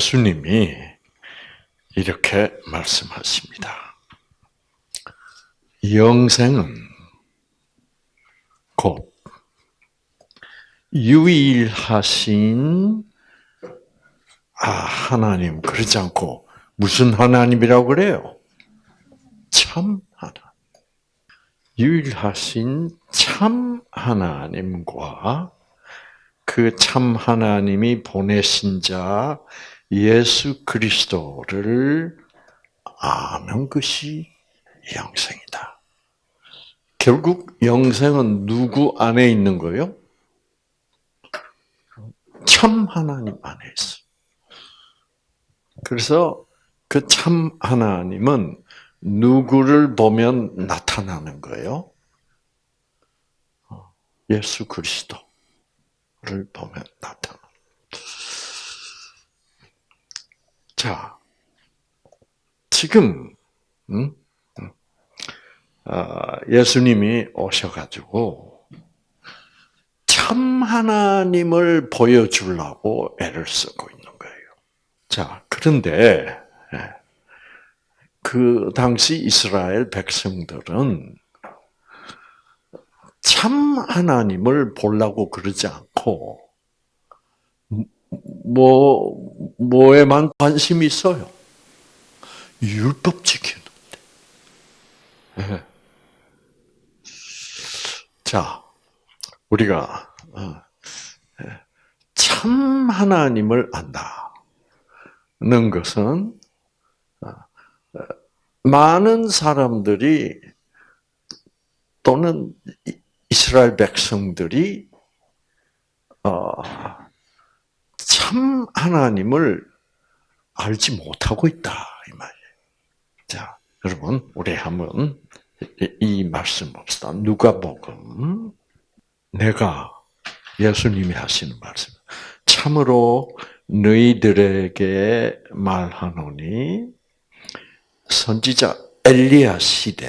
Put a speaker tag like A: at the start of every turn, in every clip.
A: 예수님이 이렇게 말씀하십니다. 영생은 곧 유일하신 아, 하나님 그러지 않고 무슨 하나님이라고 그래요? 참 하나. 유일하신 참 하나님과 그 참 하나님이 보내신 자 예수 그리스도를 아는 것이 영생이다. 결국 영생은 누구 안에 있는 거요? 참 하나님 안에 있어. 그래서 그 참 하나님은 누구를 보면 나타나는 거예요? 예수 그리스도를 보면 나타나. 자, 지금 음? 아, 예수님이 오셔가지고 참 하나님을 보여주려고 애를 쓰고 있는 거예요. 자, 그런데 예, 그 당시 이스라엘 백성들은 참 하나님을 보려고 그러지 않고 뭐 뭐에만 관심이 있어요. 율법 지키는데. 네. 자, 우리가 어, 예, 참 하나님을 안다는 것은 어, 어, 많은 사람들이 또는 이스라엘 백성들이 참 하나님을 알지 못하고 있다 이 말이에요. 자, 여러분 우리 한번 이 말씀 봅시다. 누가복음 내가 예수님이 하시는 말씀. 참으로 너희들에게 말하노니 선지자 엘리야 시대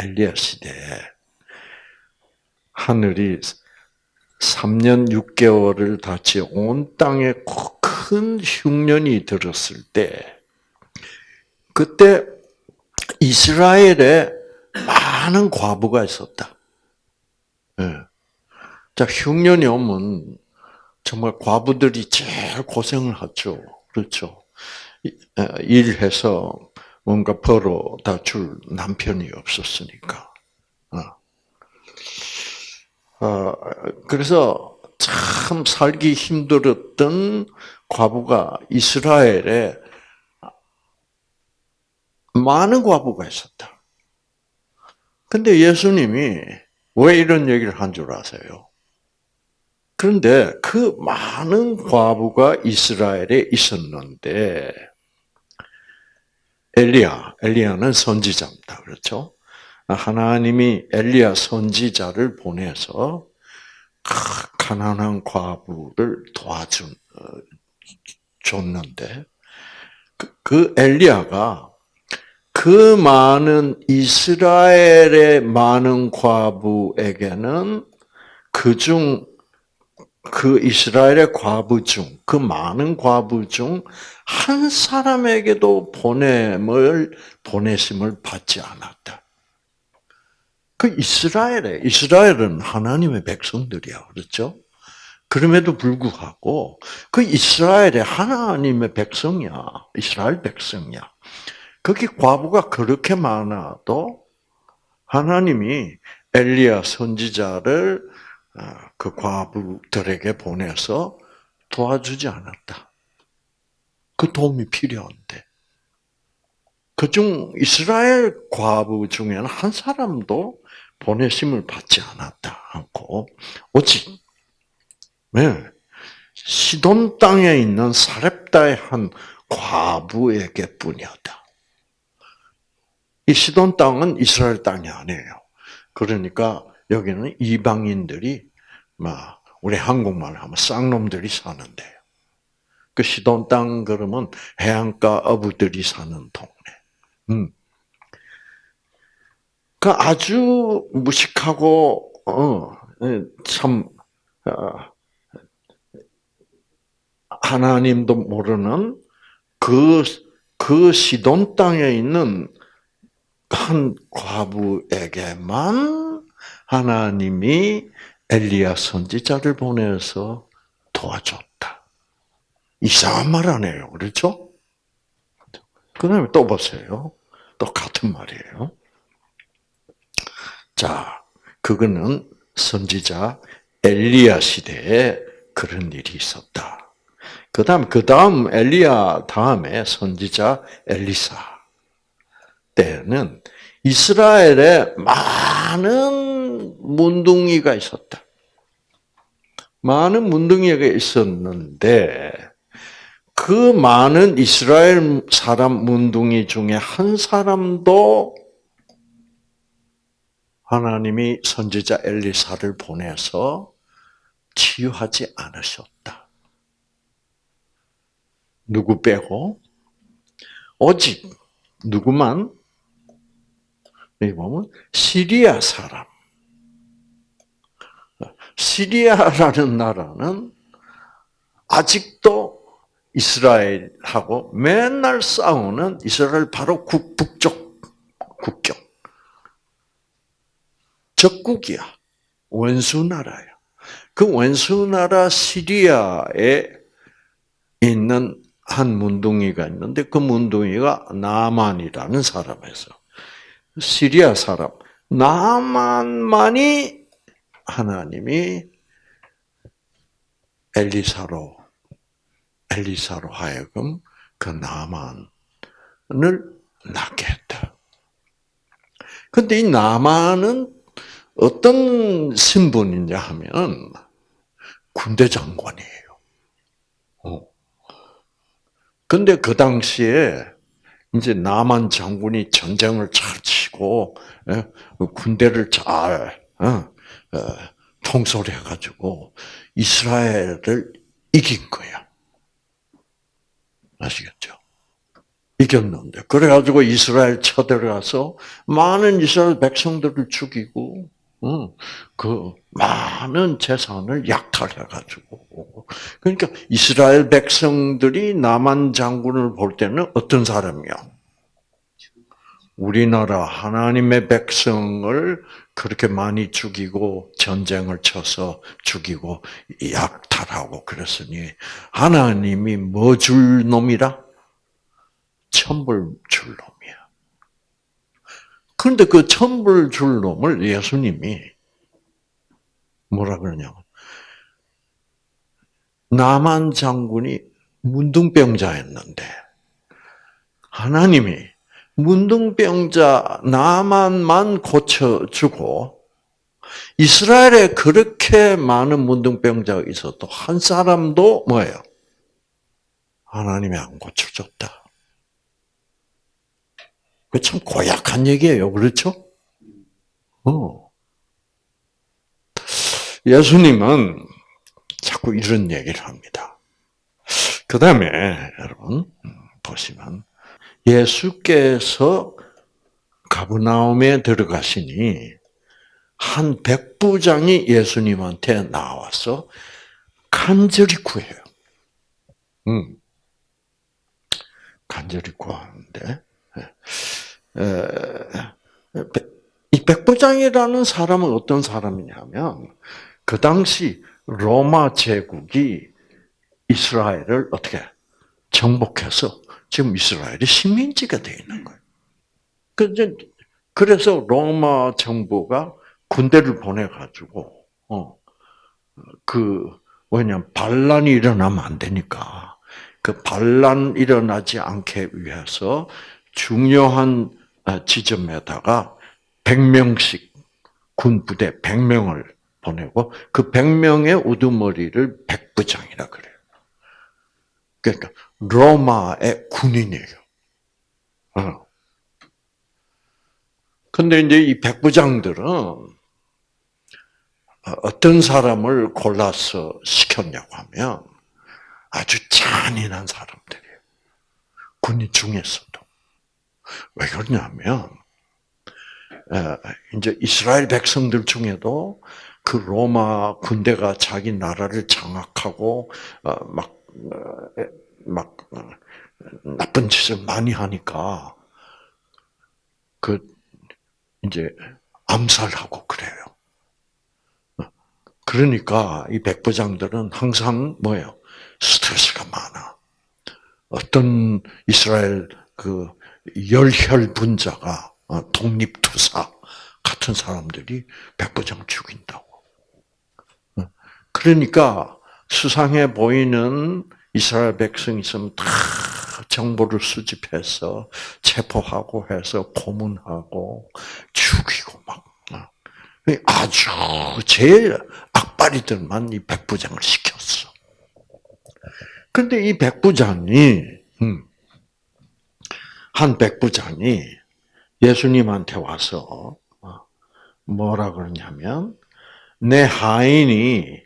A: 엘리야 시대 하늘이 3년 6개월을 닫지 온 땅에 큰 흉년이 들었을 때 그때 이스라엘에 많은 과부가 있었다. 네. 자, 흉년이 오면 정말 과부들이 제일 고생을 하죠. 그렇죠. 일해서 뭔가 벌어 다 줄 남편이 없었으니까. 어. 어, 그래서 참 살기 힘들었던 과부가 이스라엘에 많은 과부가 있었다. 근데 예수님이 왜 이런 얘기를 한 줄 아세요? 그런데 그 많은 과부가 이스라엘에 있었는데 엘리야, 엘리야는 선지자입니다. 그렇죠? 하나님이 엘리야 선지자를 보내서 가난한 과부를 도와준 어, 줬는데 그, 그 엘리야가 그 많은 이스라엘의 많은 과부에게는 그중 그 이스라엘의 과부 중, 그 많은 과부 중 한 사람에게도 보냄을, 보내심을 받지 않았다. 그 이스라엘에, 이스라엘은 하나님의 백성들이야. 그렇죠? 그럼에도 불구하고, 그 이스라엘의 하나님의 백성이야. 이스라엘 백성이야. 거기 과부가 그렇게 많아도 하나님이 엘리야 선지자를 아, 그 과부들에게 보내서 도와주지 않았다. 그 도움이 필요한데. 그중 이스라엘 과부 중에는 한 사람도 보내심을 받지 않았다. 않고, 오직, 네, 시돈 땅에 있는 사렙다의 한 과부에게 뿐이었다. 이 시돈 땅은 이스라엘 땅이 아니에요. 그러니까 여기는 이방인들이 막 우리 한국말 하면 쌍놈들이 사는데요. 그 시돈 땅 그러면 해안가 어부들이 사는 동네. 음. 그 아주 무식하고 어참 어, 하나님도 모르는 그, 그 시돈 땅에 있는 한 과부에게만 하나님이 엘리야 선지자를 보내서 도와줬다. 이상한 말 아니에요. 그렇죠? 그 다음에 또 보세요. 또 같은 말이에요. 자, 그거는 선지자 엘리야 시대에 그런 일이 있었다. 그 다음, 그 다음 엘리야 다음에 선지자 엘리사 때는 이스라엘에 많은 문둥이가 있었다. 많은 문둥이가 있었는데, 그 많은 이스라엘 사람 문둥이 중에 한 사람도 하나님이 선지자 엘리사를 보내서 치유하지 않으셨다. 누구 빼고? 오직 누구만? 여기 보면 시리아 사람. 시리아라는 나라는 아직도 이스라엘하고 맨날 싸우는 이스라엘 바로 북쪽 국경. 적국이야. 원수 나라야. 그 원수 나라 시리아에 있는 한 문둥이가 있는데 그 문둥이가 나만이라는 사람에서 시리아 사람 나만만이 하나님이 엘리사로 엘리사로 하여금 그 나만을 낳게 했다. 근데 이 나만은 어떤 신분이냐 하면 군대 장관이에요. 어. 근데 그 당시에 이제 남한 장군이 전쟁을 잘 치고 예, 군대를 잘 어, 어, 통솔해가지고 이스라엘을 이긴 거야. 아시겠죠? 이겼는데 그래가지고 이스라엘 쳐들어가서 많은 이스라엘 백성들을 죽이고 그 많은 재산을 약탈해가지고 그러니까 이스라엘 백성들이 남한 장군을 볼 때는 어떤 사람이야? 우리나라 하나님의 백성을 그렇게 많이 죽이고 전쟁을 쳐서 죽이고 약탈하고 그랬으니 하나님이 뭐 줄 놈이라? 천벌 줄 놈이야. 그런데 그 천벌 줄 놈을 예수님이 뭐라 그러냐면 나만 장군이 문둥병자였는데 하나님이 문둥병자 나만만 고쳐주고 이스라엘에 그렇게 많은 문둥병자가 있어도 한 사람도 뭐예요? 하나님이 안 고쳐줬다. 참 고약한 얘기예요. 그렇죠? 어. 예수님은 자꾸 이런 얘기를 합니다. 그 다음에 여러분 보시면 예수께서 가브나움에 들어가시니 한 백부장이 예수님한테 나와서 간절히 구해요. 음. 간절히 구하는데 이 백부장이라는 사람은 어떤 사람이냐면 그 당시 로마 제국이 이스라엘을 어떻게 정복해서 지금 이스라엘이 식민지가 되어 있는 거예요. 그래서 로마 정부가 군대를 보내가지고 어 그 왜냐 반란이 일어나면 안 되니까 그 반란 일어나지 않게 위해서 중요한 아, 지점에다가 100명씩 군 부대 100명을 보내고 그 100명의 우두머리를 백부장이라 그래요. 그러니까 로마의 군인이에요. 어. 근데 이제 이 백부장들은 어떤 사람을 골라서 시켰냐고 하면 아주 잔인한 사람들이에요. 군인 중에서도. 왜 그러냐면 이제 이스라엘 백성들 중에도 그 로마 군대가 자기 나라를 장악하고 어, 막막 나쁜 짓을 많이 하니까 그 이제 암살하고 그래요. 그러니까 이 백부장들은 항상 뭐예요? 스트레스가 많아. 어떤 이스라엘 그 열혈 분자가 어, 독립투사 같은 사람들이 백부장 죽인다고. 어, 그러니까 수상해 보이는 이스라엘 백성 있으면 다 정보를 수집해서 체포하고 해서 고문하고 죽이고 막 어. 아주 제일 악바리들만 이 백부장을 시켰어. 근데 이 백부장이 음, 한 백부장이 예수님한테 와서 어, 뭐라 그러냐면 내 하인이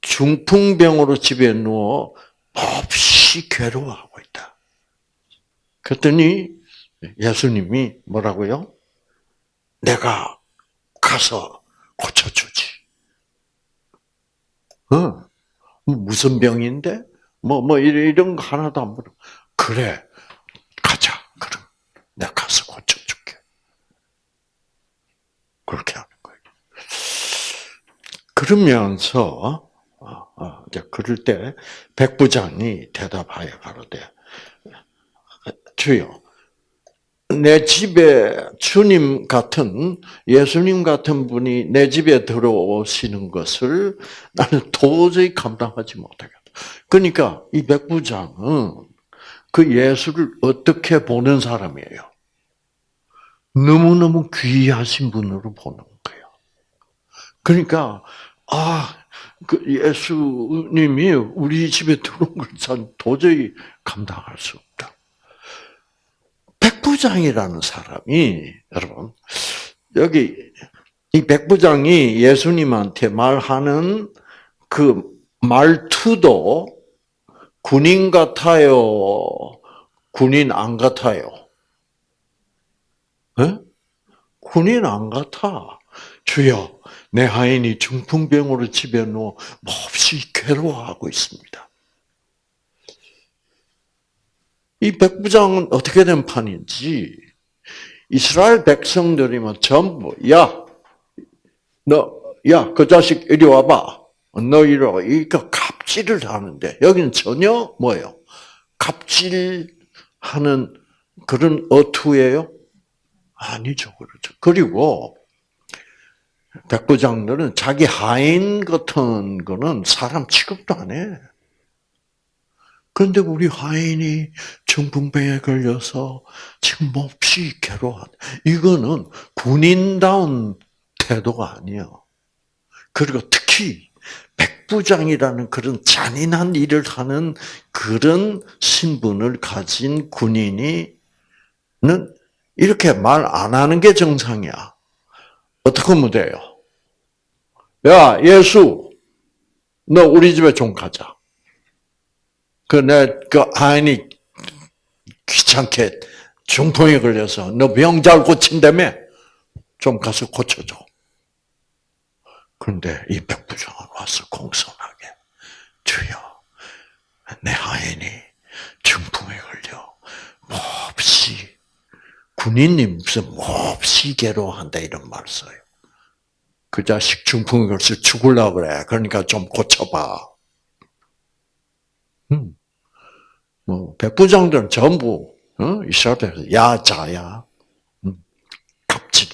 A: 중풍병으로 집에 누워 몹시 괴로워하고 있다. 그랬더니 예수님이 뭐라고요? 내가 가서 고쳐주지. 어, 무슨 병인데? 뭐, 뭐, 이런 거 하나도 안 물어. 그래, 내가 가서 고쳐줄게. 그렇게 하는 거예요. 그러면서, 어, 어, 이제 그럴 때, 백부장이 대답하여 가로되, 주여, 내 집에 주님 같은 예수님 같은 분이 내 집에 들어오시는 것을 나는 도저히 감당하지 못하겠다. 그러니까 이 백부장은 그 예수를 어떻게 보는 사람이에요? 너무너무 귀하신 분으로 보는 거예요. 그러니까 아, 그 예수님이 우리 집에 들어온 걸 도저히 감당할 수 없다. 백부장이라는 사람이 여러분 여기 이 백부장이 예수님한테 말하는 그 말투도 군인 같아요, 군인 안 같아요. 에? 군인 안 같아. 주여, 내 하인이 중풍병으로 집에 누워 몹시 괴로워하고 있습니다. 이 백부장은 어떻게 된 판인지 이스라엘 백성들이면 전부 야, 너, 야, 그 자식 이리 와봐. 너 이리 와. 이거 갑질을 하는데 여기는 전혀 뭐예요? 갑질하는 그런 어투예요? 아니죠, 그렇죠. 그리고 백부장들은 자기 하인 같은 거는 사람 취급도 안 해. 그런데 우리 하인이 중풍병에 걸려서 지금 몹시 괴로워. 이거는 군인다운 태도가 아니에요. 그리고 특히 백부장이라는 그런 잔인한 일을 하는 그런 신분을 가진 군인이는 이렇게 말 안 하는 게 정상이야. 어떻게 하면 돼요? 야, 예수, 너 우리 집에 좀 가자. 그, 내, 그, 아인이 귀찮게 중풍에 걸려서 너 병 잘 고친다며? 좀 가서 고쳐줘. 그런데 이 백부장은 와서 공손하게, 주여, 내 하인이 중풍에 걸려 몹시 군인님 무슨 몹시 괴로워한다 이런 말 써요. 그 자식 중풍에 걸려서 죽을라 그래. 그러니까 좀 고쳐봐. 음. 뭐 백부장들은 전부 어? 이스라엘에서 야자야, 음. 갑질.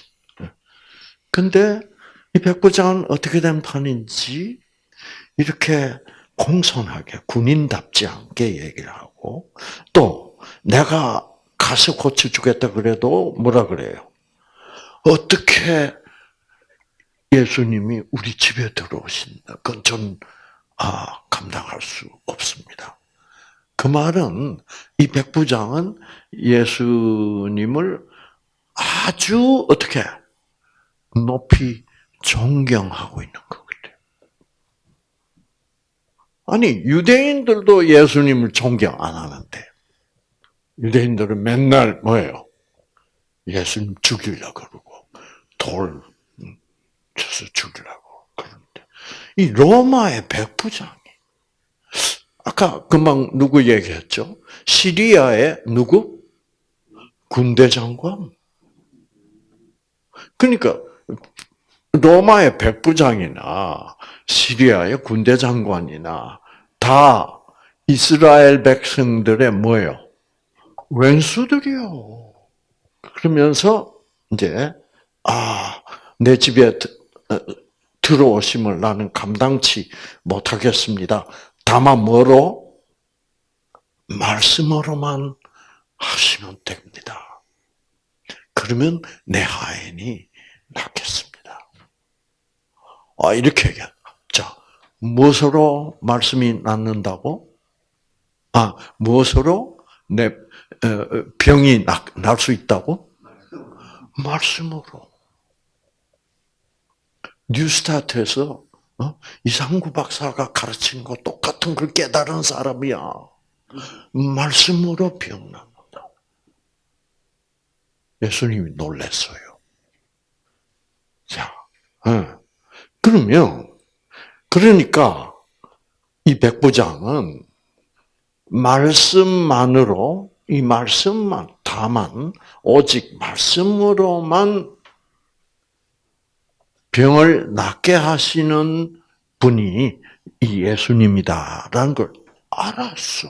A: 근데 이 백부장은 어떻게 된 판인지 이렇게 공손하게 군인답지 않게 얘기를 하고 또 내가 가서 고쳐주겠다 그래도 뭐라 그래요? 어떻게 예수님이 우리 집에 들어오신다? 그건 전 아, 감당할 수 없습니다. 그 말은 이 백부장은 예수님을 아주 어떻게 높이 존경하고 있는 거거든요. 아니 유대인들도 예수님을 존경 안 하는데 유대인들은 맨날 뭐예요? 예수님 죽이려고 그러고 돌 쳐서 죽이려고 그러는데 이 로마의 백부장이 아까 금방 누구 얘기했죠? 시리아의 누구? 군대 장관. 그러니까 로마의 백부장이나 시리아의 군대 장관이나 다 이스라엘 백성들의 뭐예요? 왼수들이요. 그러면서 이제 아, 내 집에 어, 들어오심을 나는 감당치 못하겠습니다. 다만 뭐로? 말씀으로만 하시면 됩니다. 그러면 내 하인이 낫겠습니다. 아, 이렇게 얘기해. 자, 무엇으로 말씀이 낫는다고? 아, 무엇으로 내 어, 병이 날 수 있다고? 말씀으로. 뉴스타트에서 어? 이상구 박사가 가르친 거 똑같은 걸 깨달은 사람이야. 말씀으로 병난다. 예수님이 놀랐어요. 자, 어. 그러면 그러니까 이 백부장은 말씀만으로 이 말씀만 다만 오직 말씀으로만 병을 낫게 하시는 분이 이 예수님이다라는 걸 알았어.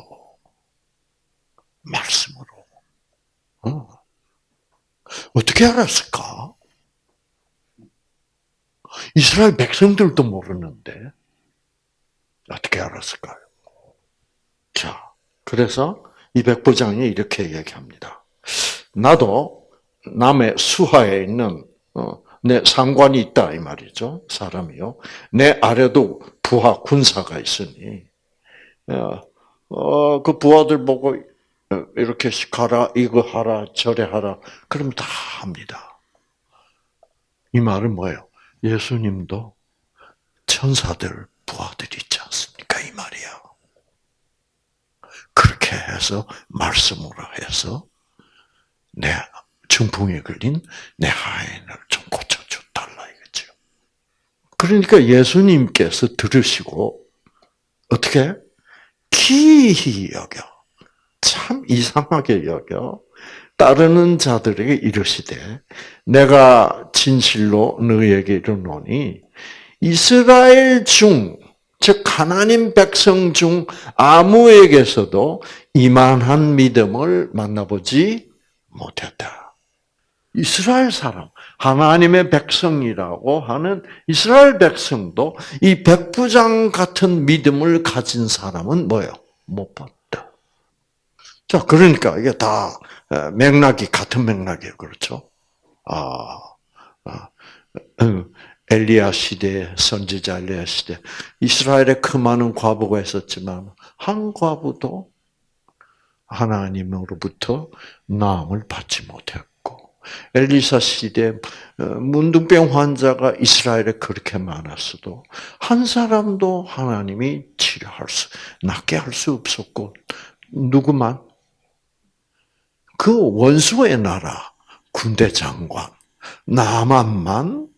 A: 말씀으로. 어. 어떻게 알았을까? 이스라엘 백성들도 모르는데 어떻게 알았을까요? 자, 그래서 이 백부장이 이렇게 얘기합니다. 나도 남의 수하에 있는 어, 내 상관이 있다 이 말이죠. 사람이요. 내 아래도 부하 군사가 있으니 어, 어, 그 부하들 보고 이렇게 가라 이거 하라 저래 하라 그럼 다 합니다. 이 말은 뭐예요? 예수님도 천사들 부하들이 있지 않습니까? 이 말이야. 그렇게 해서 말씀으로 해서 내 중풍에 걸린 내 하인을 좀 고쳐줘 달라 이거죠. 그러니까 예수님께서 들으시고 어떻게 기히 여겨 참 이상하게 여겨 따르는 자들에게 이르시되 내가 진실로 너희에게 이르노니 이스라엘 중즉 하나님 백성 중 아무에게서도 이만한 믿음을 만나보지 못했다. 이스라엘 사람, 하나님의 백성이라고 하는 이스라엘 백성도 이 백부장 같은 믿음을 가진 사람은 뭐예요? 못 봤다. 자, 그러니까 이게 다 맥락이 같은 맥락이에요. 그렇죠? 아, 아 엘리야 시대, 선지자 엘리야 시대, 이스라엘에 그 많은 과부가 있었지만 한 과부도 하나님으로부터 나음을 받지 못했고 엘리사 시대 어, 문둥병 환자가 이스라엘에 그렇게 많았어도 한 사람도 하나님이 치료할 수 낫게 할 수 없었고 누구만? 그 원수의 나라 군대 장관 나만만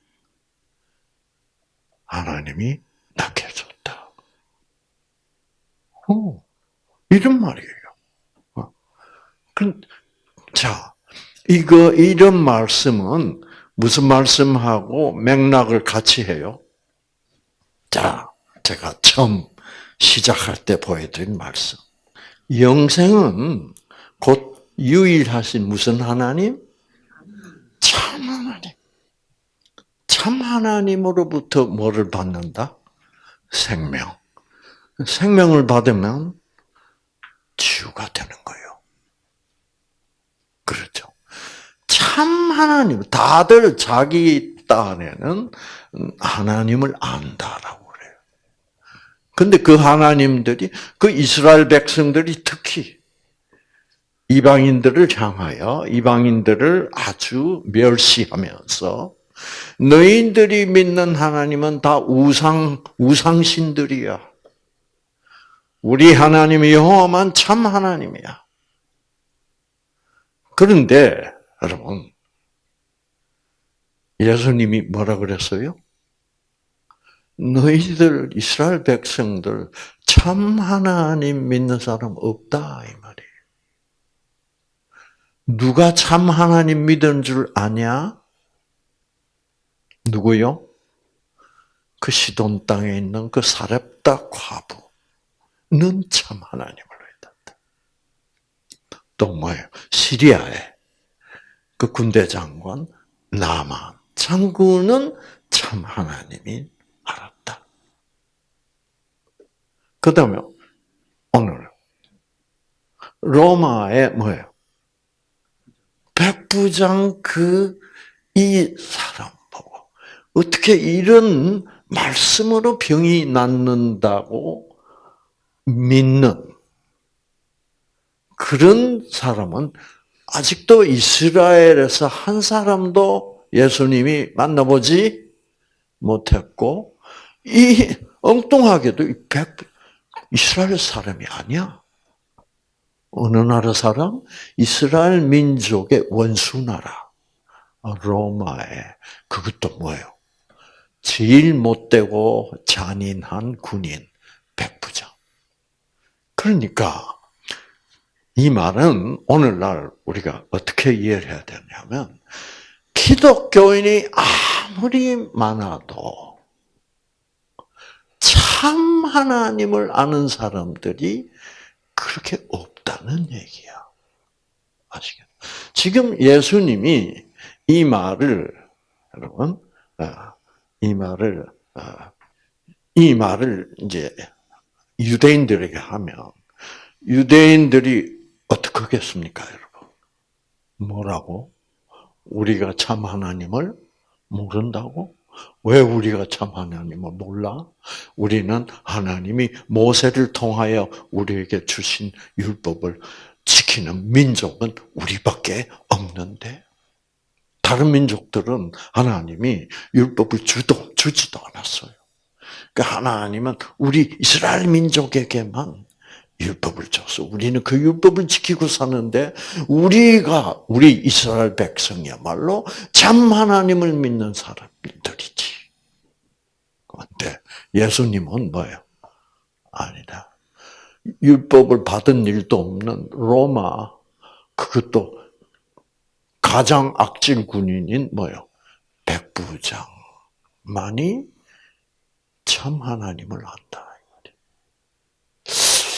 A: 하나님이 낫게 해줬다. 오, 이런 말이에요. 어. 자, 이거, 이런 말씀은 무슨 말씀하고 맥락을 같이 해요? 자, 제가 처음 시작할 때 보여드린 말씀. 영생은 곧 유일하신 무슨 하나님? 참 하나님. 참 하나님으로부터 뭐를 받는다? 생명. 생명을 받으면 치유가 되는 거예요. 그렇죠. 참 하나님, 다들 자기 딴에는 하나님을 안다라고 그래요. 근데 그 하나님들이, 그 이스라엘 백성들이 특히 이방인들을 향하여 이방인들을 아주 멸시하면서 너희들이 믿는 하나님은 다 우상 우상신들이야. 우리 하나님 여호와만 참 하나님이야. 그런데 여러분 예수님이 뭐라 그랬어요? 너희들 이스라엘 백성들 참 하나님 믿는 사람 없다 이 말이에요. 누가 참 하나님 믿은 줄 아냐? 누구요? 그 시돈 땅에 있는 그 사렙다 과부는 참 하나님을 믿었다. 또 뭐예요? 시리아에 그 군대 장관 나만 장군은 참 하나님이 알았다. 그 다음에 오늘 로마의 뭐예요? 백부장 그 이 사람 어떻게 이런 말씀으로 병이 낫는다고 믿는 그런 사람은 아직도 이스라엘에서 한 사람도 예수님이 만나보지 못했고 이 엉뚱하게도 이스라엘 사람이 아니야. 어느 나라 사람? 이스라엘 민족의 원수 나라. 로마에. 그것도 뭐예요? 제일 못되고 잔인한 군인, 백부장. 그러니까, 이 말은 오늘날 우리가 어떻게 이해를 해야 되냐면, 기독교인이 아무리 많아도, 참 하나님을 아는 사람들이 그렇게 없다는 얘기야. 아시겠죠? 지금 예수님이 이 말을, 여러분, 아, 이 말을, 아, 이 말을 이제 유대인들에게 하면, 유대인들이 어떻게 하겠습니까, 여러분? 뭐라고? 우리가 참 하나님을 모른다고? 왜 우리가 참 하나님을 몰라? 우리는 하나님이 모세를 통하여 우리에게 주신 율법을 지키는 민족은 우리밖에 없는데 다른 민족들은 하나님이 율법을 주도 주지도 않았어요. 그 하나님은 우리 이스라엘 민족에게만 율법을 줬어. 우리는 그 율법을 지키고 사는데 우리가 우리 이스라엘 백성이야말로 참 하나님을 믿는 사람들이지. 그런데 예수님은 뭐예요? 아니다. 율법을 받은 일도 없는 로마 그것도 가장 악질 군인인 뭐요? 백부장만이 참 하나님을 안다.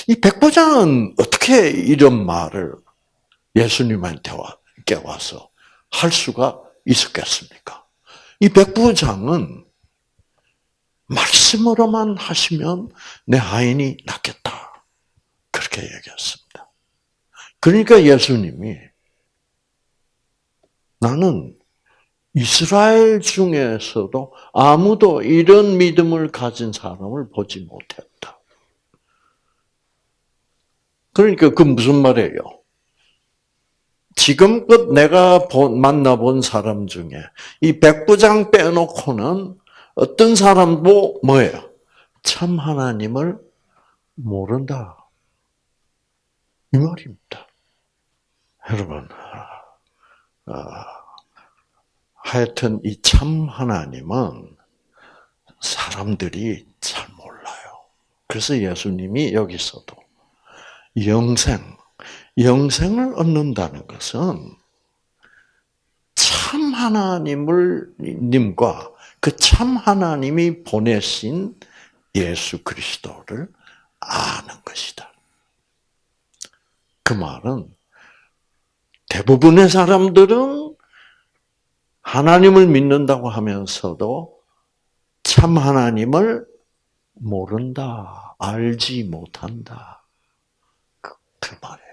A: 이 백부장은 어떻게 이런 말을 예수님한테 와서 할 수가 있었겠습니까? 이 백부장은 말씀으로만 하시면 내 하인이 낫겠다. 그렇게 얘기했습니다. 그러니까 예수님이 나는 이스라엘 중에서도 아무도 이런 믿음을 가진 사람을 보지 못했다. 그러니까 그 무슨 말이에요? 지금껏 내가 만나본 사람 중에 이 백부장 빼놓고는 어떤 사람도 뭐예요? 참 하나님을 모른다. 이 말입니다. 여러분, 아, 하여튼 이 참 하나님은 사람들이 잘 몰라요. 그래서 예수님이 여기서도 영생, 영생을 얻는다는 것은 참 하나님을 님과 그 참 하나님이 보내신 예수 그리스도를 아는 것이다. 그 말은 대부분의 사람들은 하나님을 믿는다고 하면서도 참 하나님을 모른다, 알지 못한다. 그 말이에요.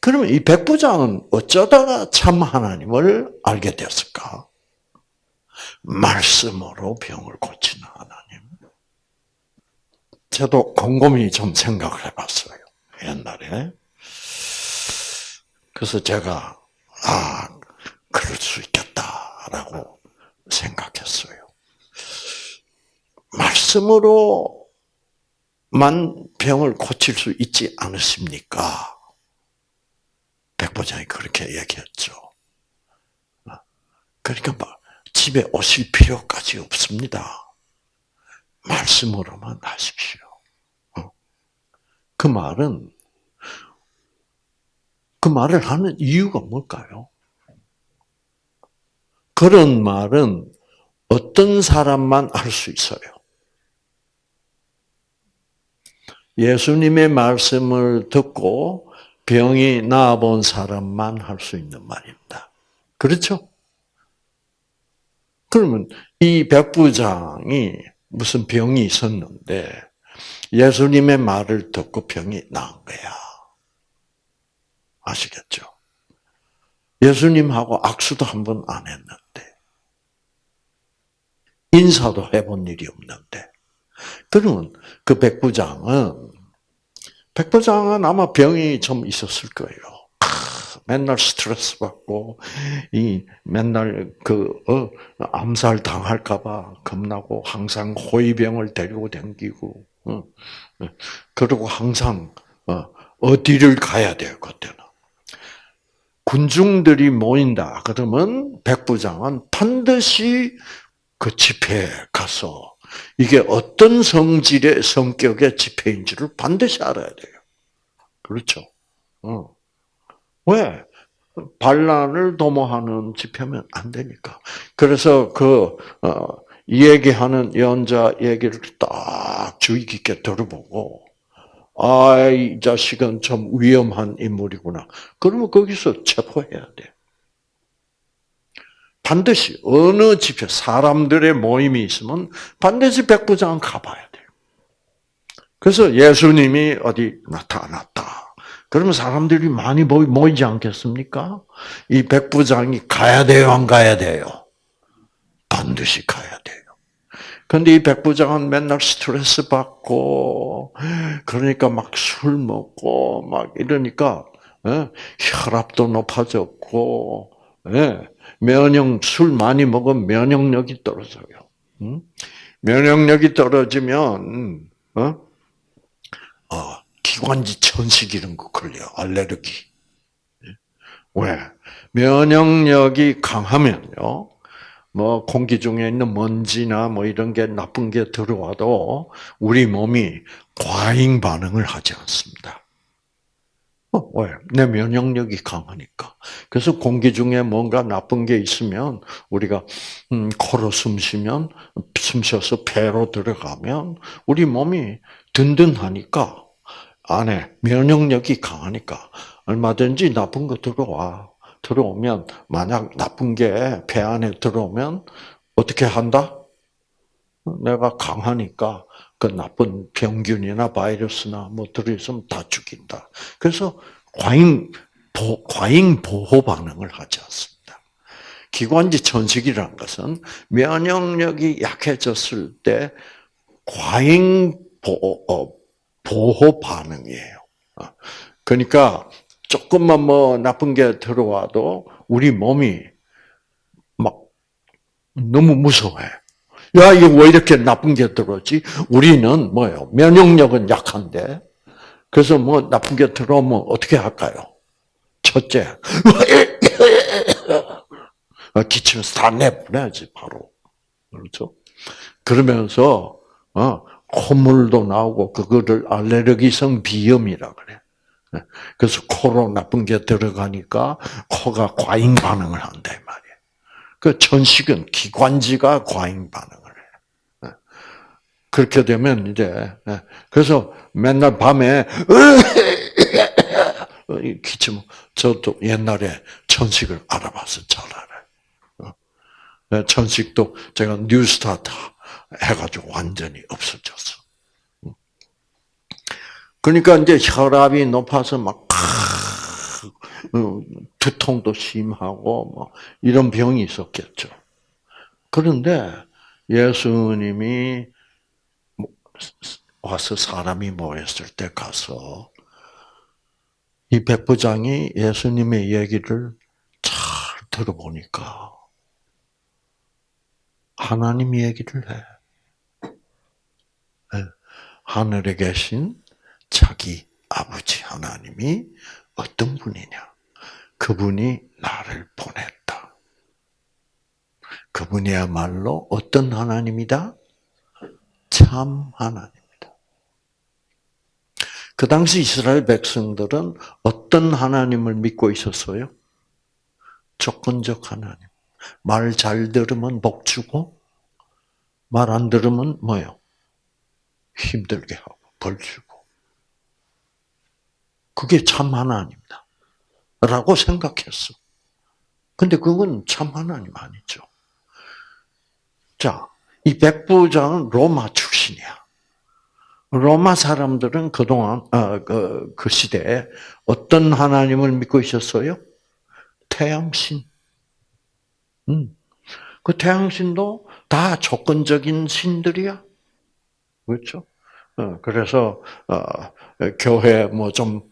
A: 그러면 이 백부장은 어쩌다가 참 하나님을 알게 됐을까? 말씀으로 병을 고치는 하나님. 저도 곰곰이 좀 생각을 해봤어요. 옛날에. 그래서 제가, 아, 그럴 수 있겠다라고 생각했어요. 말씀으로 만 병을 고칠 수 있지 않으십니까? 백보장이 그렇게 얘기했죠. 그러니까 막 집에 오실 필요까지 없습니다. 말씀으로만 하십시오. 어? 그 말은 그 말을 하는 이유가 뭘까요? 그런 말은 어떤 사람만 할 수 있어요. 예수님의 말씀을 듣고 병이 나아본 사람만 할 수 있는 말입니다. 그렇죠? 그러면 이 백부장이 무슨 병이 있었는데 예수님의 말을 듣고 병이 나은 거야. 아시겠죠? 예수님하고 악수도 한 번 안 했는데 인사도 해본 일이 없는데 그러면 그 백부장은 백부장은 아마 병이 좀 있었을 거예요. 맨날 스트레스 받고 이 맨날 그 어, 암살 당할까봐 겁나고 항상 호위병을 데리고 다니고 어, 그리고 항상 어, 어디를 가야 돼요 그때는 군중들이 모인다 그러면 백부장은 반드시 그 집회에 가서 이게 어떤 성질의 성격의 집회인지를 반드시 알아야 돼요. 그렇죠? 어. 왜? 반란을 도모하는 집회면 안 되니까. 그래서 그, 어, 얘기하는 연자 얘기를 딱 주의 깊게 들어보고, 아, 이 자식은 좀 위험한 인물이구나. 그러면 거기서 체포해야 돼. 반드시 어느 집회 사람들의 모임이 있으면 반드시 백부장 가봐야 돼요. 그래서 예수님이 어디 나타났다. 그러면 사람들이 많이 모이지 않겠습니까? 이 백부장이 가야 돼요, 안 가야 돼요? 반드시 가야 돼요. 근데 이 백부장은 맨날 스트레스 받고, 그러니까 막 술 먹고, 막 이러니까, 예? 혈압도 높아졌고, 예? 면역, 술 많이 먹으면 면역력이 떨어져요. 음? 면역력이 떨어지면, 어? 어, 기관지 천식 이런 거 걸려. 알레르기. 왜? 면역력이 강하면요. 뭐 공기 중에 있는 먼지나 뭐 이런 게 나쁜 게 들어와도 우리 몸이 과잉 반응을 하지 않습니다. 어, 왜? 내 면역력이 강하니까. 그래서 공기 중에 뭔가 나쁜 게 있으면 우리가 음, 코로 숨 쉬면 숨 쉬어서 배로 들어가면 우리 몸이 든든하니까 안에 면역력이 강하니까 얼마든지 나쁜 거 들어와. 들어오면 만약 나쁜 게 배 안에 들어오면 어떻게 한다? 내가 강하니까 그 나쁜 병균이나 바이러스나 뭐 들어있으면 다 죽인다. 그래서 과잉, 보, 과잉 보호 반응을 하지 않습니다. 기관지 천식이라는 것은 면역력이 약해졌을 때 과잉 보호, 어, 보호 반응이에요. 어. 그러니까 조금만 뭐 나쁜 게 들어와도 우리 몸이 막 너무 무서워해. 야, 이게 왜 이렇게 나쁜 게 들어오지? 우리는 뭐예요? 면역력은 약한데. 그래서 뭐 나쁜 게 들어오면 어떻게 할까요? 첫째, 기침에서 다 내보내야지, 바로. 그렇죠? 그러면서, 어, 콧물도 나오고, 그거를 알레르기성 비염이라 그래. 그래서 코로 나쁜 게 들어가니까 코가 과잉 반응을 한다, 말이에요. 그 천식은 기관지가 과잉 반응을 해. 그렇게 되면 이제 그래서 맨날 밤에 기침 저도 옛날에 천식을 알아봐서 잘 알아요. 천식도 제가 뉴스타트 해가지고 완전히 없어졌어. 그러니까 이제 혈압이 높아서 막 어, 두통도 심하고 뭐 이런 병이 있었겠죠. 그런데 예수님이 와서 사람이 모였을 때 가서 이 백부장이 예수님의 얘기를 잘 들어보니까 하나님 얘기를 해. 네. 하늘에 계신 자기 아버지 하나님이 어떤 분이냐? 그분이 나를 보냈다. 그분이야말로 어떤 하나님이다? 참 하나님이다. 그 당시 이스라엘 백성들은 어떤 하나님을 믿고 있었어요? 조건적 하나님. 말 잘 들으면 복 주고, 말 안 들으면 뭐요? 힘들게 하고, 벌 주고. 그게 참 하나님이다. 라고 생각했어. 근데 그건 참 하나님 아니죠. 자, 이 백부장은 로마 출신이야. 로마 사람들은 그동안, 어, 그, 그 시대에 어떤 하나님을 믿고 있었어요? 태양신. 음. 그 태양신도 다 조건적인 신들이야. 그렇죠? 어, 그래서, 어, 교회 뭐 좀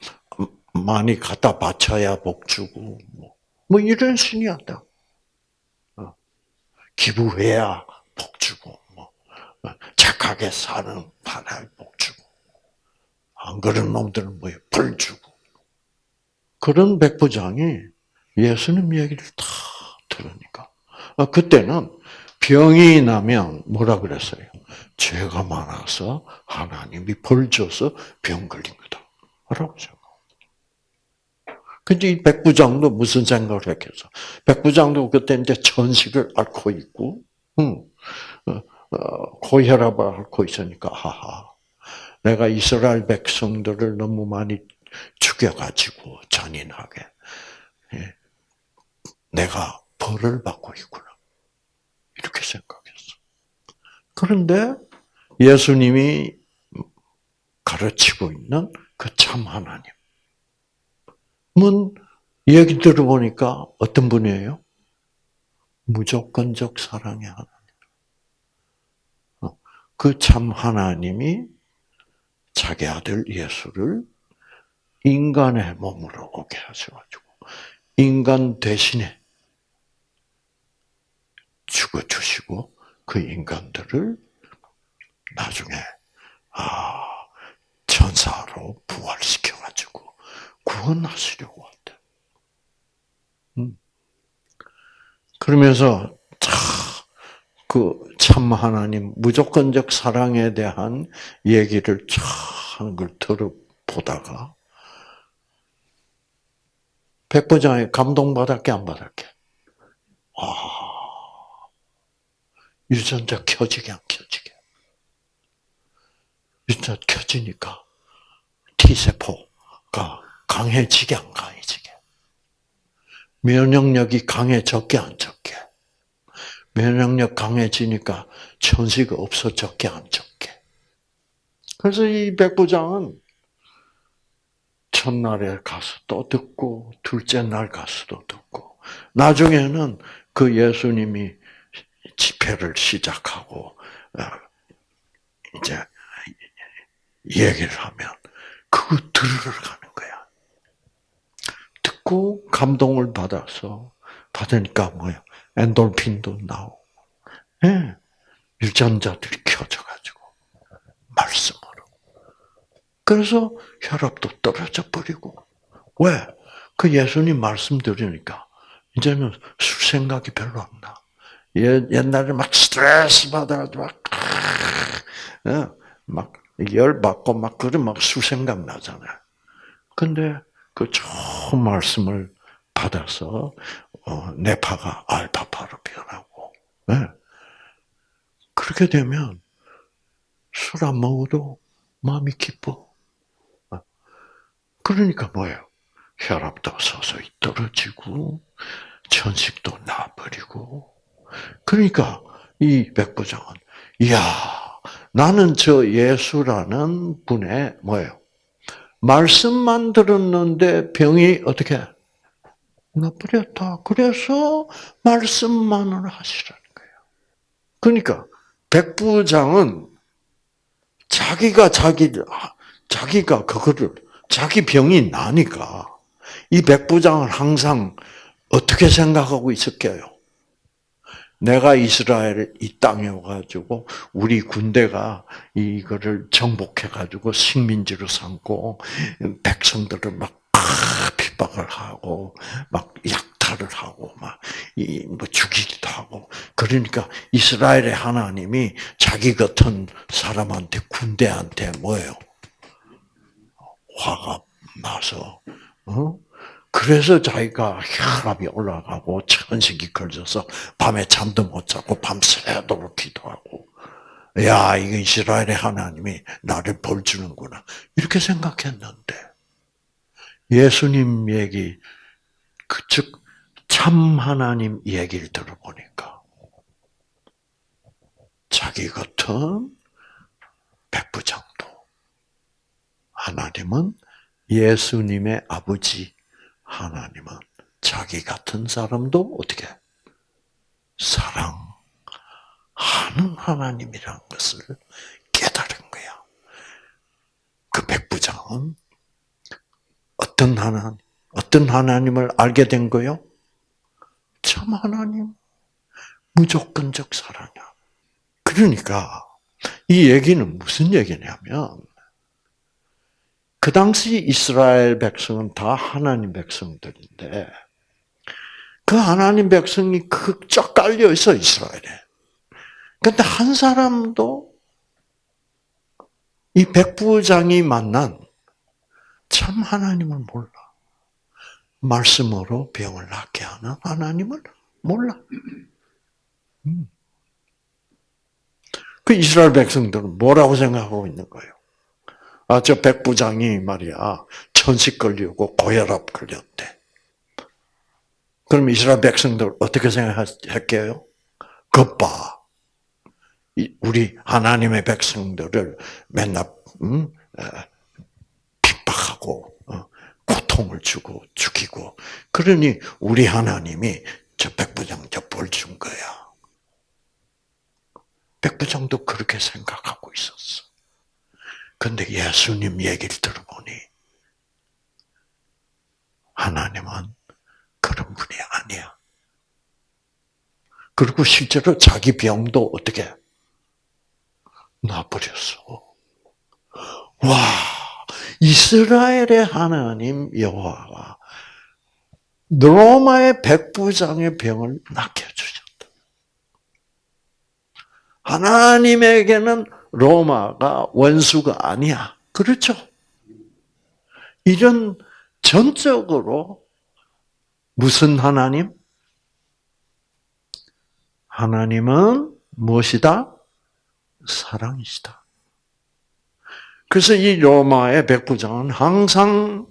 A: 많이 갖다 바쳐야 복 주고, 뭐, 뭐 이런 신이었다. 어. 기부해야 복 주고, 뭐, 착하게 사는 하나님 복 주고, 안 그런 놈들은 뭐예요? 벌 주고. 그런 백부장이 예수님 얘기를 다 들으니까. 그때는 병이 나면 뭐라 그랬어요? 죄가 많아서 하나님이 벌 줘서 병 걸린 거다. 라고 생각. 근데 이 백부장도 무슨 생각을 했겠어? 백부장도 그때 이제 천식을 앓고 있고, 응. 어, 고혈압을 앓고 있으니까, 하하. 내가 이스라엘 백성들을 너무 많이 죽여가지고, 잔인하게. 예. 내가 벌을 받고 있구나. 이렇게 생각했어. 그런데 예수님이 가르치고 있는 그 참 하나님. 문 얘기 들어보니까 어떤 분이에요? 무조건적 사랑의 하나님. 어, 그참 하나님이 자기 아들 예수를 인간의 몸으로 오게 하셔가지고 인간 대신에 죽어 주시고 그 인간들을 나중에 아 천사로 부활시켜가지고 구원하시려고 한대. 음. 그러면서 그참 하나님 무조건적 사랑에 대한 얘기를 하는 걸 들어보다가 백부장이 감동받았게 안 받았게? 아, 유전자 켜지게 안 켜지게? 유전자 켜지니까 T세포가 강해지게 안 강해지게? 면역력이 강해졌게 안 적게? 면역력 강해지니까 천식 없어졌게 안 적게? 그래서 이 백부장은 첫날에 가서 또 듣고 둘째 날 가서 또 듣고 나중에는 그 예수님이 집회를 시작하고 어, 이제 얘기를 하면 그거 들으러 가 듣고 감동을 받아서 받으니까 뭐야 엔돌핀도 나오고 예, 유전자들이 켜져가지고 말씀을 그래서 혈압도 떨어져 버리고. 왜? 그 예수님 말씀 들으니까 이제는 술 생각이 별로 안 나. 옛날에 막 스트레스 받아가지고 막, 어, 막열 받고 막 그런 막술 생각 나잖아. 근데 그 좋은 말씀을 받아서 어, 뇌파가 알파파로 변하고. 네. 그렇게 되면 술 안 먹어도 마음이 기뻐. 그러니까 뭐예요? 혈압도 서서히 떨어지고 천식도 나버리고 그러니까 이 백부장은 이야 나는 저 예수라는 분의 뭐예요? 말씀만 들었는데 병이 어떻게 나버렸다. 그래서 말씀만을 하시라는 거예요. 그러니까 백부장은 자기가 자기 자기가 그거를 자기 병이 나니까 이 백부장은 항상 어떻게 생각하고 있었게요? 내가 이스라엘 이 땅에 와가지고 우리 군대가 이거를 정복해가지고 식민지로 삼고 백성들을 막 핍박을 하고 막 약탈을 하고 막 이 뭐 죽이기도 하고 그러니까 이스라엘의 하나님이 자기 같은 사람한테 군대한테 뭐예요? 화가 나서 어? 그래서 자기가 혈압이 올라가고 천식이 걸려서 밤에 잠도 못 자고 밤새도록 기도하고 야 이게 이스라엘의 하나님이 나를 벌 주는구나. 이렇게 생각했는데 예수님 얘기 그즉 참 하나님 얘기를 들어보니까 자기 같은 백부장도 하나님은 예수님의 아버지 하나님은 자기 같은 사람도 어떻게 사랑하는 하나님이라는 것을 깨달은 거야. 그 백부장은 어떤 하나님, 어떤 하나님을 알게 된 거요? 참 하나님, 무조건적 사랑이야. 그러니까 이 얘기는 무슨 얘기냐면 그 당시 이스라엘 백성은 다 하나님 백성들인데 그 하나님 백성이 그쫙 깔려 있어 이스라엘에. 근데 한 사람도 이 백부장이 만난 참 하나님을 몰라. 말씀으로 병을 낫게 하는 하나님을 몰라. 음. 그 이스라엘 백성들은 뭐라고 생각하고 있는 거예요? 아, 저 백부장이 말이야, 천식 걸리고 고혈압 걸렸대. 그럼 이스라엘 백성들 어떻게 생각할게요? 겁봐. 우리 하나님의 백성들을 맨날 음? 핍박하고 어, 고통을 주고 죽이고 그러니 우리 하나님이 저 백부장 저 벌 준 거야. 백부장도 그렇게 생각하고 있었어. 근데 예수님 얘기를 들어보니 하나님은 그런 분이 아니야. 그리고 실제로 자기 병도 어떻게 나버렸어. 와, 이스라엘의 하나님 여호와가 로마의 백부장의 병을 낫게 해주셨다. 하나님에게는 로마가 원수가 아니야. 그렇죠? 이런 전적으로 무슨 하나님? 하나님은 무엇이다? 사랑이시다. 그래서 이 로마의 백부장은 항상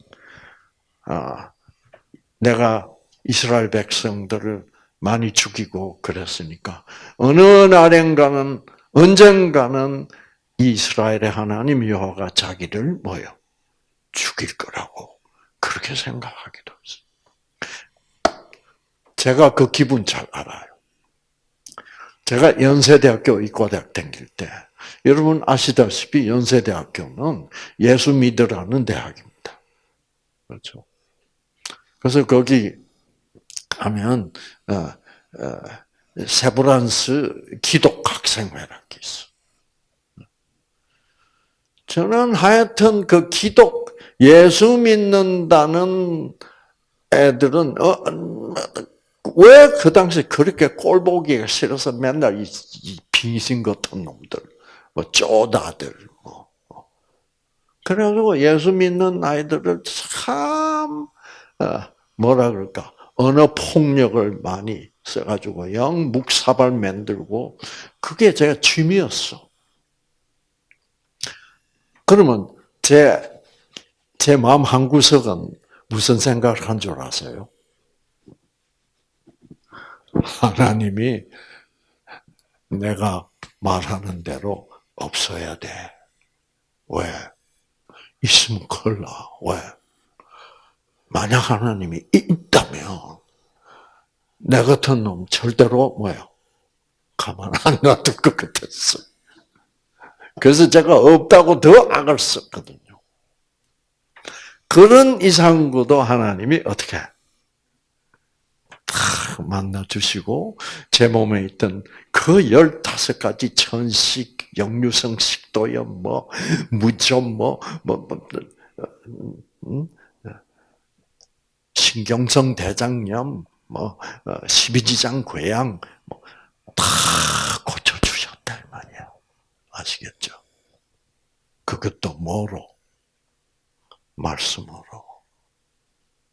A: 아, 내가 이스라엘 백성들을 많이 죽이고 그랬으니까 어느 날인가는 언젠가는 이스라엘의 하나님 여호와가 자기를 뭐요? 죽일 거라고 그렇게 생각하기도 했어요. 제가 그 기분 잘 알아요. 제가 연세대학교 의과대학 다닐 때 여러분 아시다시피 연세대학교는 예수 믿으라는 대학입니다. 그렇죠. 그래서 거기 가면 어, 어, 세브란스 기독 학생회라게 있어. 저는 하여튼 그 기독 예수 믿는다는 애들은 어, 왜 그 당시에 그렇게 꼴 보기가 싫어서 맨날 이, 이 빙신 같은 놈들, 뭐 쪼다들, 뭐. 그래가지고 예수 믿는 아이들을 참 어, 뭐라 그럴까 언어 폭력을 많이 써가지고 영 묵사발 만들고 그게 제가 취미였어. 그러면 제 제 마음 한 구석은 무슨 생각을 한 줄 아세요? 하나님이 내가 말하는 대로 없어야 돼. 왜? 있으면 큰일 나. 왜? 만약 하나님이 있다면 내 같은 놈 절대로 뭐요? 가만 안 놔둘 것 같았어. 그래서 제가 없다고 더 악을 썼거든요. 그런 이상구도 하나님이 어떻게 다 만나주시고, 제 몸에 있던 그 열다섯 가지 천식, 역류성 식도염, 뭐, 무좀, 뭐, 뭐, 뭐, 음? 신경성 대장염, 뭐, 십이지장 궤양, 뭐, 다 고쳐주셨다, 말이야. 아시겠죠? 그것도 뭐로? 말씀으로,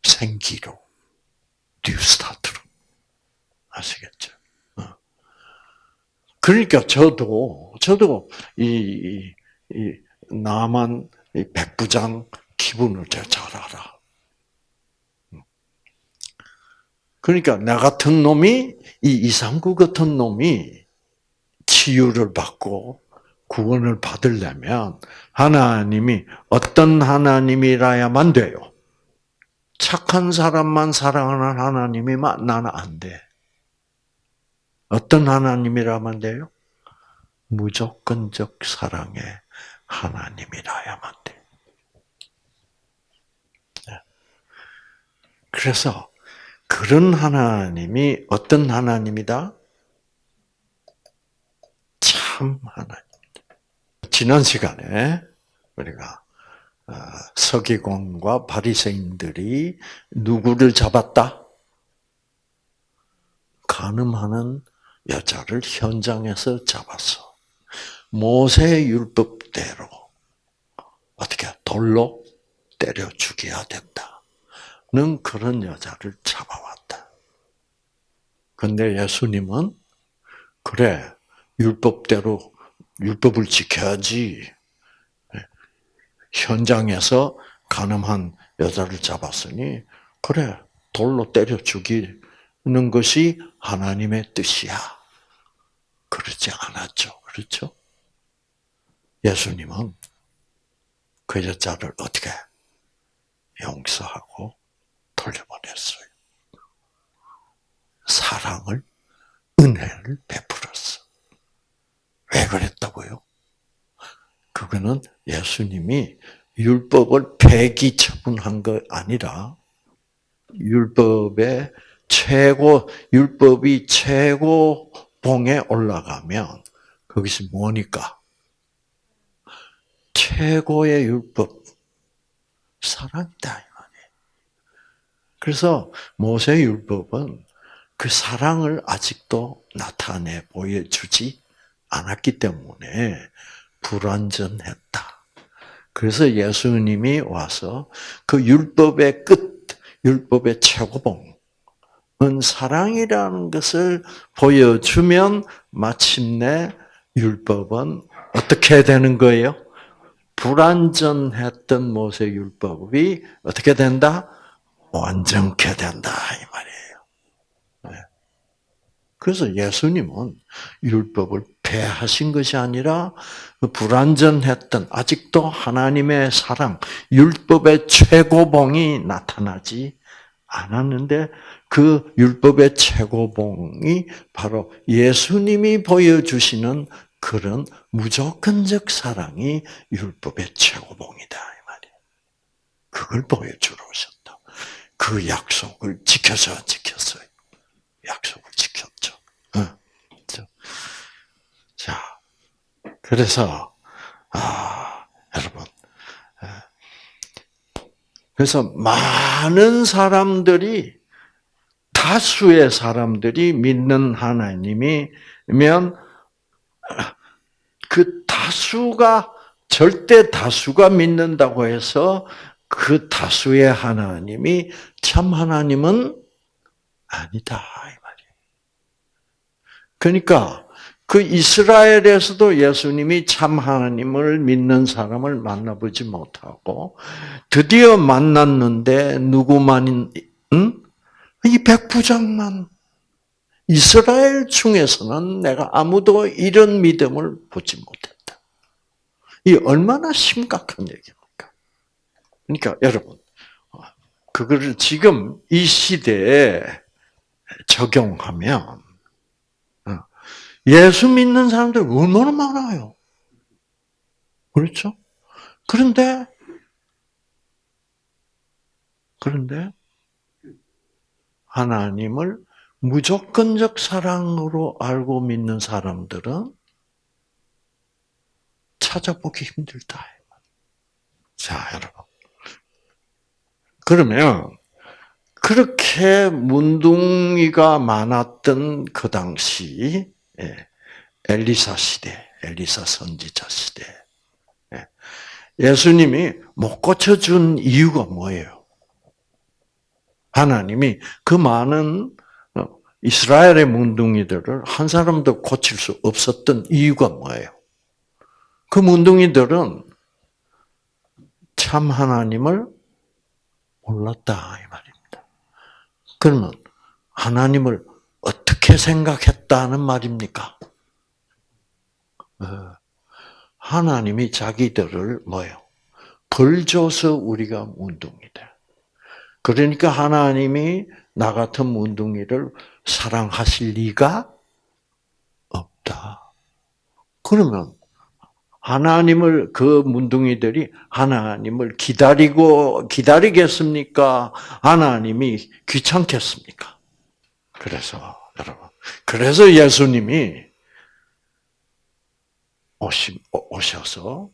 A: 생기로, 뉴스타트로. 아시겠죠? 어. 그러니까 저도, 저도 이, 이, 나만 이 백부장 기분을 제가 잘 알아. 그러니까 나 같은 놈이 이 이상구 같은 놈이 치유를 받고 구원을 받으려면 하나님이 어떤 하나님이라야만 돼요. 착한 사람만 사랑하는 하나님이 나는 안 돼. 어떤 하나님이라면 돼요? 무조건적 사랑의 하나님이라야만 돼. 네. 그래서 그런 하나님이 어떤 하나님이다? 참 하나님이다. 지난 시간에 우리가 어, 서기관과 바리새인들이 누구를 잡았다? 가늠하는 여자를 현장에서 잡았어. 모세 율법대로 어떻게 돌로 때려 죽여야 된다 는 그런 여자를 잡아왔다. 근데 예수님은 그래 율법대로 율법을 지켜야지 현장에서 가늠한 여자를 잡았으니 그래 돌로 때려 죽이는 것이 하나님의 뜻이야. 그렇지 않았죠. 그렇죠? 예수님은 그 여자를 어떻게 용서하고 돌려보냈어요. 사랑을, 은혜를 베풀었어. 왜 그랬다고요? 그거는 예수님이 율법을 폐기 처분한 거 아니라 율법의 최고 율법이 최고 봉에 올라가면 거기서 뭐니까 최고의 율법 사랑이다. 그래서 모세 율법은 그 사랑을 아직도 나타내 보여주지 않았기 때문에 불완전했다. 그래서 예수님이 와서 그 율법의 끝, 율법의 최고봉은 사랑이라는 것을 보여주면 마침내 율법은 어떻게 되는 거예요? 불완전했던 모세 율법이 어떻게 된다? 완전케 된다 이 말이에요. 네. 그래서 예수님은 율법을 폐하신 것이 아니라 그 불완전했던 아직도 하나님의 사랑, 율법의 최고봉이 나타나지 않았는데 그 율법의 최고봉이 바로 예수님이 보여주시는 그런 무조건적 사랑이 율법의 최고봉이다 이 말이에요. 그걸 보여주러 오셨다. 그 약속을 지켜서 지켰어요. 약속을 지켰죠. 자, 그래서 아 여러분, 그래서 많은 사람들이 다수의 사람들이 믿는 하나님이면 그 다수가 절대 다수가 믿는다고 해서 그 다수의 하나님이 참 하나님은 아니다 이 말이에요. 그러니까 그 이스라엘에서도 예수님이 참 하나님을 믿는 사람을 만나보지 못하고 드디어 만났는데 누구만 응? 이 백부장만 이스라엘 중에서는 내가 아무도 이런 믿음을 보지 못했다. 이 얼마나 심각한 얘기입니까? 그러니까 여러분, 그거를 지금 이 시대에 적용하면 어, 예수 믿는 사람들 얼마나 많아요. 그렇죠? 그런데 그런데 하나님을 무조건적 사랑으로 알고 믿는 사람들은 찾아보기 힘들다. 자, 여러분. 그러면 그렇게 문둥이가 많았던 그 당시 예, 엘리사 시대, 엘리사 선지자 시대. 예, 예수님이 못 고쳐준 이유가 뭐예요? 하나님이 그 많은 어, 이스라엘의 문둥이들을 한 사람도 고칠 수 없었던 이유가 뭐예요? 그 문둥이들은 참 하나님을 몰랐다 이 말입니다. 그러면 하나님을 어떻게 생각했다는 말입니까? 어, 하나님이 자기들을 뭐요? 벌 줘서 우리가 돼. 그러니까 하나님이 나 같은 문둥이를 사랑하실 리가 없다. 그러면 하나님을 그 문둥이들이 하나님을 기다리고 기다리겠습니까? 하나님이 귀찮겠습니까? 그래서 여러분, 그래서 예수님이 오시, 오셔서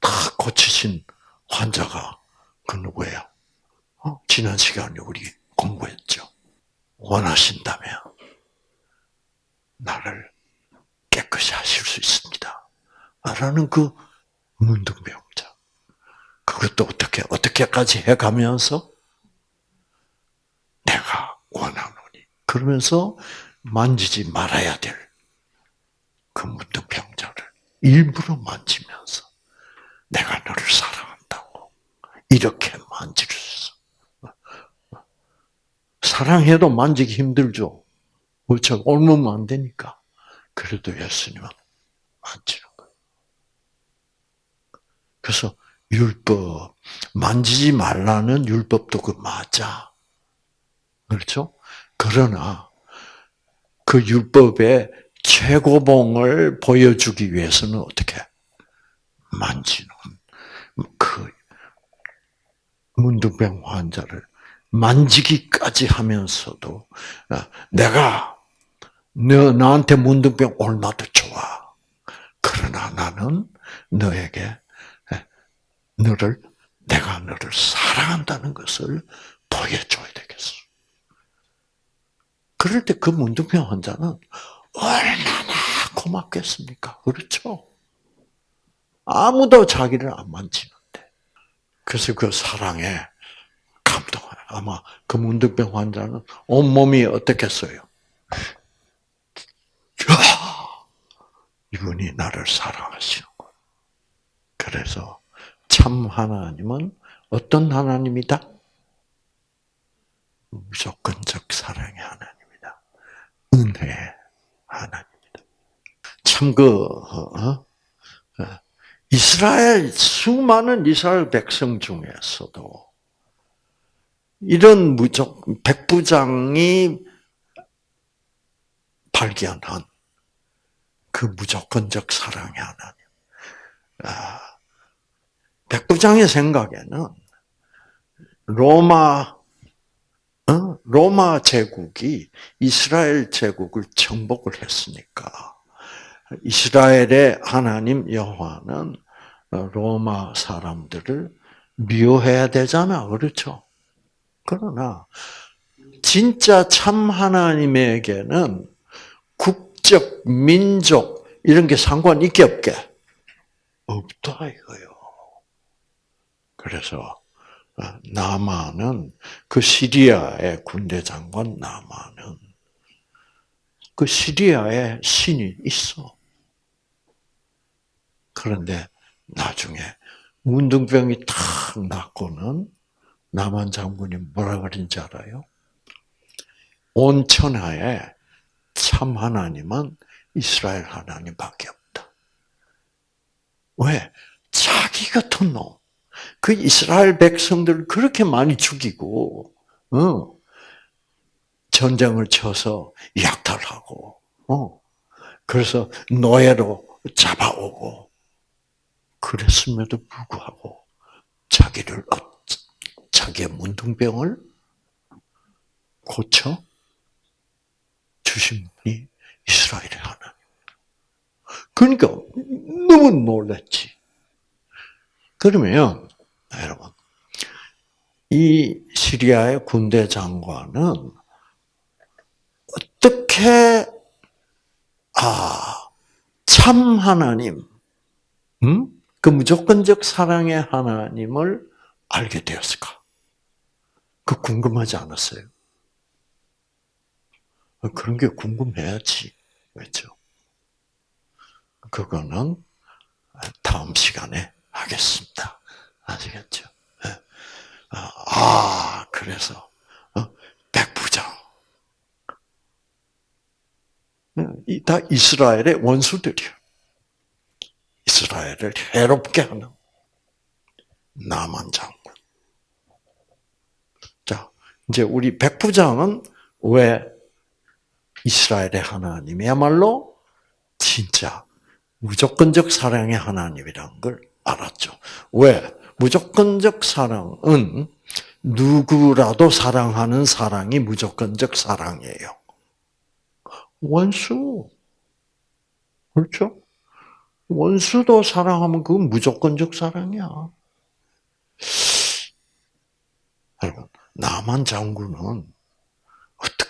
A: 다 고치신 환자가 그 누구예요? 어? 지난 시간에 우리 공부했죠. 원하신다면 나를 깨끗이 하실 수 있습니다. 라는 그 문둥병자. 그것도 어떻게, 어떻게까지 해가면서 내가 원하노니. 그러면서 만지지 말아야 될 그 문둥병자를 일부러 만지면서 내가 너를 사랑한다고 이렇게 만질 수 있어. 사랑해도 만지기 힘들죠. 그렇죠. 옮으면 안 되니까. 그래도 예수님은 만지는 거예요. 그래서 율법, 만지지 말라는 율법도 그 맞아. 그렇죠? 그러나 그 율법의 최고봉을 보여주기 위해서는 어떻게? 만지는 그 문둥병 환자를 만지기까지 하면서도 아, 내가 너 나한테 문둥병 올나도 좋아. 그러나 나는 너에게 너를 내가 너를 사랑한다는 것을 보여줘야 되겠어. 그럴 때 그 문둥병 환자는 얼마나 고맙겠습니까? 그렇죠? 아무도 자기를 안 만지는데. 그래서 그 사랑에 감동을. 아마 그 문둥병 환자는 온몸이 어떻겠어요? 이분이 나를 사랑하시는 거예요. 그래서 참 하나님은 어떤 하나님이다? 무조건적 사랑의 하나님이다. 은혜 하나님이다. 참 그, 어? 어? 이스라엘, 수많은 이스라엘 백성 중에서도 이런 무적, 백부장이 발견한 그 무조건적 사랑의 하나님. 아, 백부장의 생각에는 로마 어? 로마 제국이 이스라엘 제국을 정복을 했으니까 이스라엘의 하나님 여호와는 로마 사람들을 미워해야 되잖아, 그렇죠? 그러나 진짜 참 하나님에게는 국 적, 민족 이런 게 상관 있게 없게 없다 이거요. 그래서 나만은 그 시리아의 군대 장관 나만은 그 시리아에 신이 있어. 그런데 나중에 문둥병이 탁 났고는 남한 장군이 뭐라 그런지 알아요? 온 천하에 참 하나님은 이스라엘 하나님밖에 없다. 왜? 자기 같은 놈. 그 이스라엘 백성들을 그렇게 많이 죽이고, 어, 전쟁을 쳐서 약탈하고, 어, 그래서 노예로 잡아오고, 그랬음에도 불구하고 자기를 자기의 문둥병을 고쳐 주신 분이 이스라엘의 하나님. 그러니까 너무 놀랐지. 그러면 여러분 이 시리아의 군대 장관은 어떻게 아 참 하나님, 음? 그 무조건적 사랑의 하나님을 알게 되었을까? 그 궁금하지 않았어요? 그런 게 궁금해야지. 그렇죠? 그거는 다음 시간에 하겠습니다. 아시겠죠? 예. 아, 그래서, 어, 백부장. 다 이스라엘의 원수들이야. 이스라엘을 해롭게 하는 나만 장군. 자, 이제 우리 백부장은 왜 이스라엘의 하나님이야말로 진짜 무조건적 사랑의 하나님이라는 걸 알았죠. 왜? 무조건적 사랑은 누구라도 사랑하는 사랑이 무조건적 사랑이에요. 원수. 그렇죠? 원수도 사랑하면 그건 무조건적 사랑이야. 여러분, 나만 장군은 어떻게 네.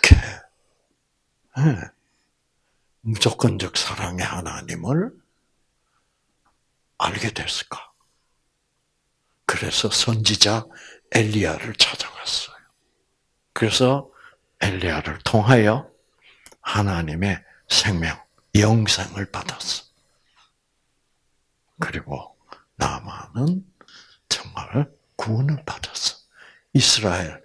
A: 무조건적 사랑의 하나님을 알게 됐을까? 그래서 선지자 엘리야를 찾아갔어요. 그래서 엘리야를 통하여 하나님의 생명, 영생을 받았어. 그리고 나만은 정말 구원을 받았어. 이스라엘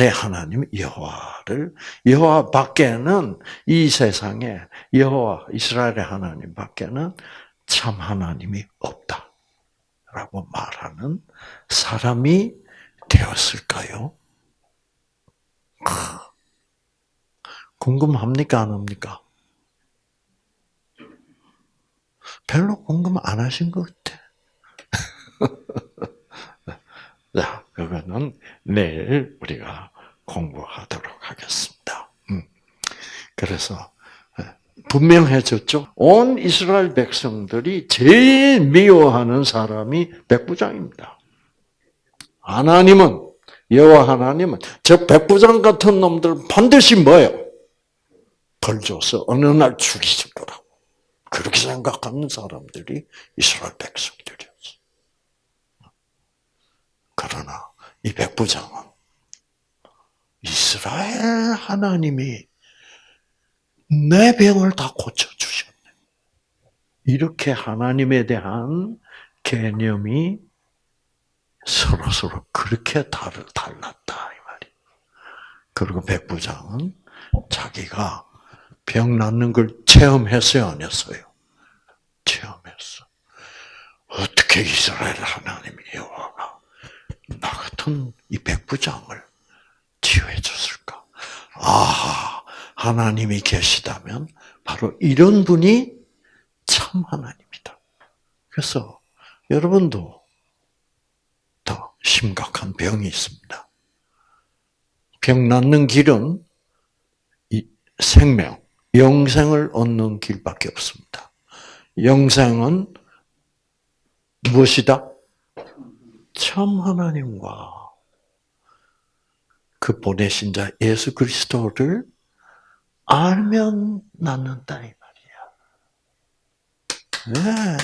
A: 의 하나님 여호와를 여호와 밖에는 이 세상에 여호와 이스라엘의 하나님 밖에는 참 하나님이 없다라고 말하는 사람이 되었을까요? 궁금합니까 안 합니까? 별로 궁금 안 하신 것 같아. 자, 그거는 내일 우리가 공부하도록 하겠습니다. 음. 그래서 예, 분명해졌죠. 온 이스라엘 백성들이 제일 미워하는 사람이 백부장입니다. 하나님은 여호와 하나님은 저 백부장 같은 놈들 반드시 뭐예요? 벌 줘서 어느 날 죽이실 거라고. 그렇게 생각하는 사람들이 이스라엘 백성들이었어. 그러나 이 백부장은 이스라엘 하나님이 내 병을 다 고쳐주셨네. 이렇게 하나님에 대한 개념이 서로 서로 그렇게 다르, 달랐다. 이 말이. 그리고 백부장은 자기가 병 낫는 걸 체험했어요, 안 했어요? 체험했어. 어떻게 이스라엘 하나님 여호와가 나 같은 이 백부장을 치유해 줬을까? 아, 하나님이 계시다면 바로 이런 분이 참 하나님이다. 그래서 여러분도 더 심각한 병이 있습니다. 병 낫는 길은 생명, 영생을 얻는 길밖에 없습니다. 영생은 무엇이다? 참 하나님과 그 보내신 자 예수 그리스도를 알면 낫는다 이 말이야. 네.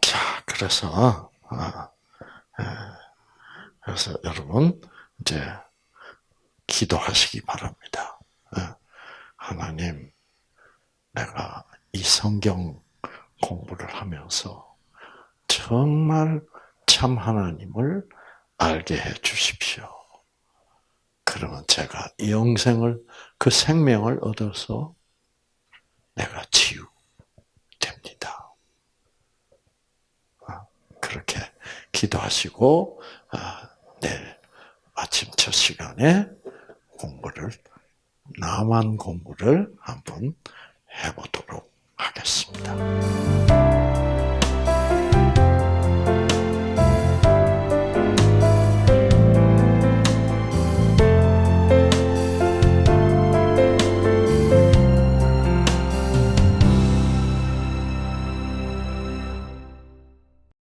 A: 자, 그래서 아, 그래서 여러분 이제 기도하시기 바랍니다. 예. 하나님, 내가 이 성경 공부를 하면서 정말 참 하나님을 알게 해 주십시오. 그러면 제가 영생을, 그 생명을 얻어서 내가 치유됩니다. 아, 그렇게 기도하시고, 아, 내일 아침 첫 시간에 공부를 나만 공부를 한번 해보도록 하겠습니다.